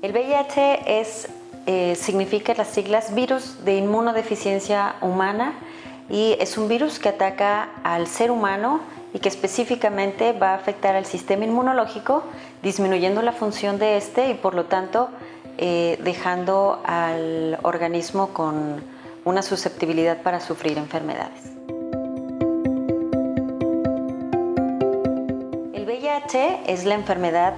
El VIH es, eh, significa las siglas virus de inmunodeficiencia humana y es un virus que ataca al ser humano y que específicamente va a afectar al sistema inmunológico, disminuyendo la función de este y por lo tanto eh, dejando al organismo con una susceptibilidad para sufrir enfermedades. El VIH es la enfermedad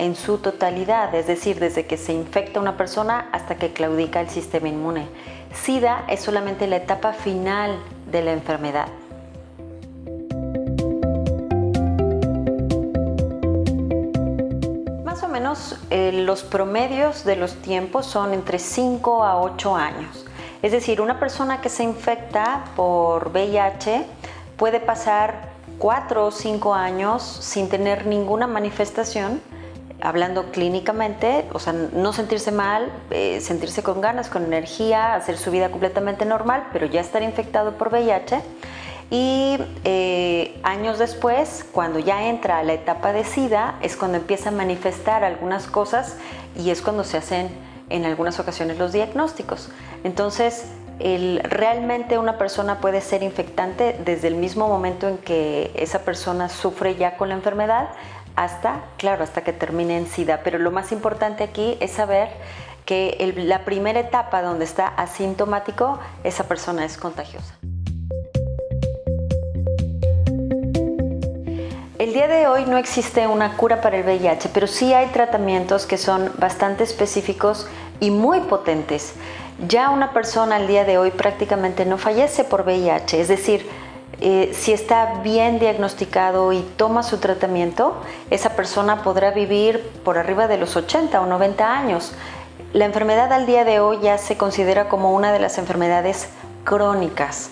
en su totalidad, es decir, desde que se infecta una persona hasta que claudica el sistema inmune. SIDA es solamente la etapa final de la enfermedad. Más o menos eh, los promedios de los tiempos son entre 5 a 8 años. Es decir, una persona que se infecta por VIH puede pasar 4 o 5 años sin tener ninguna manifestación hablando clínicamente, o sea, no sentirse mal, eh, sentirse con ganas, con energía, hacer su vida completamente normal, pero ya estar infectado por VIH. Y eh, años después, cuando ya entra a la etapa de SIDA, es cuando empieza a manifestar algunas cosas y es cuando se hacen en algunas ocasiones los diagnósticos. Entonces, realmente una persona puede ser infectante desde el mismo momento en que esa persona sufre ya con la enfermedad hasta, claro, hasta que termine en SIDA. Pero lo más importante aquí es saber que la primera etapa donde está asintomático, esa persona es contagiosa. El día de hoy no existe una cura para el VIH, pero sí hay tratamientos que son bastante específicos y muy potentes. Ya una persona al día de hoy prácticamente no fallece por VIH, es decir, eh, si está bien diagnosticado y toma su tratamiento, esa persona podrá vivir por arriba de los 80 o 90 años. La enfermedad al día de hoy ya se considera como una de las enfermedades crónicas.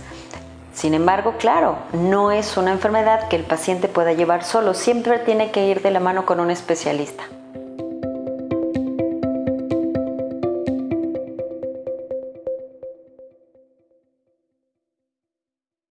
Sin embargo, claro, no es una enfermedad que el paciente pueda llevar solo, siempre tiene que ir de la mano con un especialista.